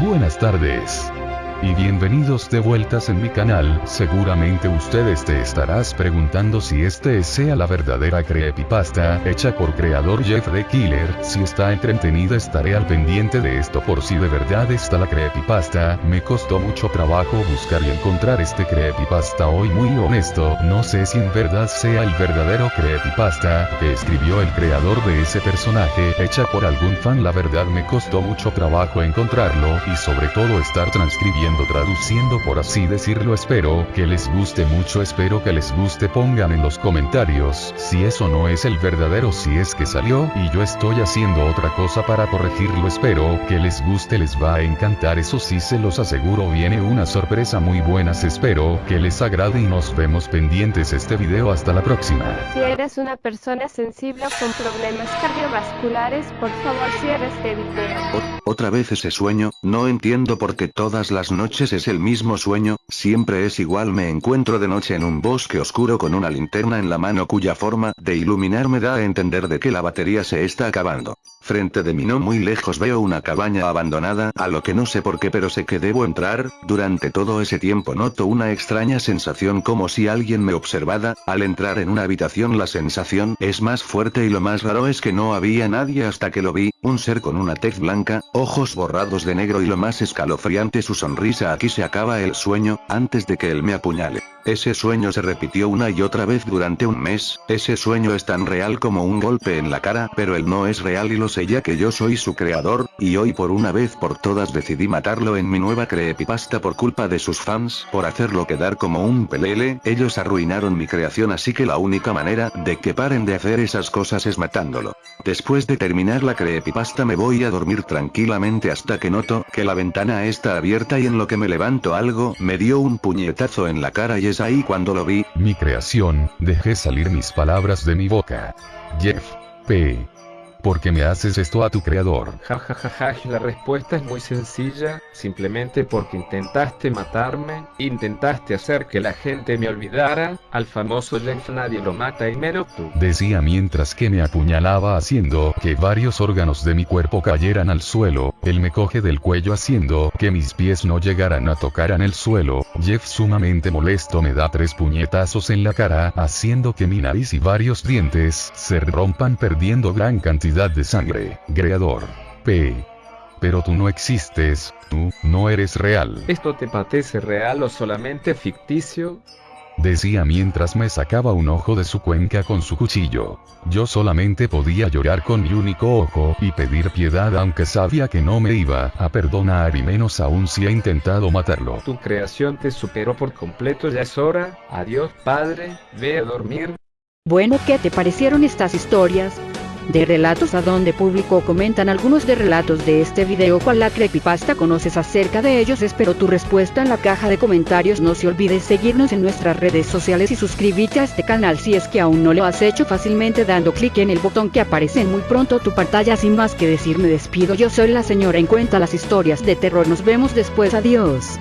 Buenas tardes y bienvenidos de vueltas en mi canal, seguramente ustedes te estarás preguntando si este sea la verdadera creepypasta, hecha por creador Jeff the Killer, si está entretenida estaré al pendiente de esto por si de verdad está la creepypasta, me costó mucho trabajo buscar y encontrar este creepypasta hoy muy honesto, no sé si en verdad sea el verdadero creepypasta, que escribió el creador de ese personaje, hecha por algún fan. La verdad me costó mucho trabajo encontrarlo, y sobre todo estar transcribiendo traduciendo por así decirlo espero que les guste mucho espero que les guste pongan en los comentarios si eso no es el verdadero si es que salió y yo estoy haciendo otra cosa para corregirlo espero que les guste les va a encantar eso sí se los aseguro viene una sorpresa muy buena espero que les agrade y nos vemos pendientes este video hasta la próxima. Si eres una persona sensible con problemas cardiovasculares por favor cierra este video. Otra vez ese sueño, no entiendo por qué todas las noches es el mismo sueño, siempre es igual me encuentro de noche en un bosque oscuro con una linterna en la mano cuya forma de iluminar me da a entender de que la batería se está acabando. Frente de mí no muy lejos veo una cabaña abandonada, a lo que no sé por qué pero sé que debo entrar, durante todo ese tiempo noto una extraña sensación como si alguien me observara, al entrar en una habitación la sensación es más fuerte y lo más raro es que no había nadie hasta que lo vi, un ser con una tez blanca, ojos borrados de negro y lo más escalofriante su sonrisa aquí se acaba el sueño, antes de que él me apuñale. Ese sueño se repitió una y otra vez durante un mes, ese sueño es tan real como un golpe en la cara, pero él no es real y lo sé ya que yo soy su creador, y hoy por una vez por todas decidí matarlo en mi nueva creepypasta por culpa de sus fans, por hacerlo quedar como un pelele, ellos arruinaron mi creación así que la única manera de que paren de hacer esas cosas es matándolo. Después de terminar la creepypasta me voy a dormir tranquilamente hasta que noto que la ventana está abierta y en lo que me levanto algo me dio un puñetazo en la cara y es ahí cuando lo vi. Mi creación, dejé salir mis palabras de mi boca. Jeff. P. ¿Por qué me haces esto a tu creador? Jajajaja, la respuesta es muy sencilla, simplemente porque intentaste matarme, intentaste hacer que la gente me olvidara, al famoso Jeff nadie lo mata y mero tú. Decía mientras que me apuñalaba haciendo que varios órganos de mi cuerpo cayeran al suelo, él me coge del cuello haciendo que mis pies no llegaran a tocar en el suelo, Jeff sumamente molesto me da tres puñetazos en la cara, haciendo que mi nariz y varios dientes se rompan perdiendo gran cantidad de sangre. Creador. P. Pero tú no existes, tú, no eres real. ¿Esto te parece real o solamente ficticio? Decía mientras me sacaba un ojo de su cuenca con su cuchillo. Yo solamente podía llorar con mi único ojo y pedir piedad aunque sabía que no me iba a perdonar y menos aún si he intentado matarlo. Tu creación te superó por completo ya es hora, adiós padre, ve a dormir. Bueno, ¿qué te parecieron estas historias? De relatos a donde público comentan algunos de relatos de este video cual la creepypasta conoces acerca de ellos espero tu respuesta en la caja de comentarios. No se olvides seguirnos en nuestras redes sociales y suscribirte a este canal si es que aún no lo has hecho fácilmente dando clic en el botón que aparece en muy pronto tu pantalla. Sin más que decir me despido. Yo soy la señora en cuenta las historias de terror. Nos vemos después. Adiós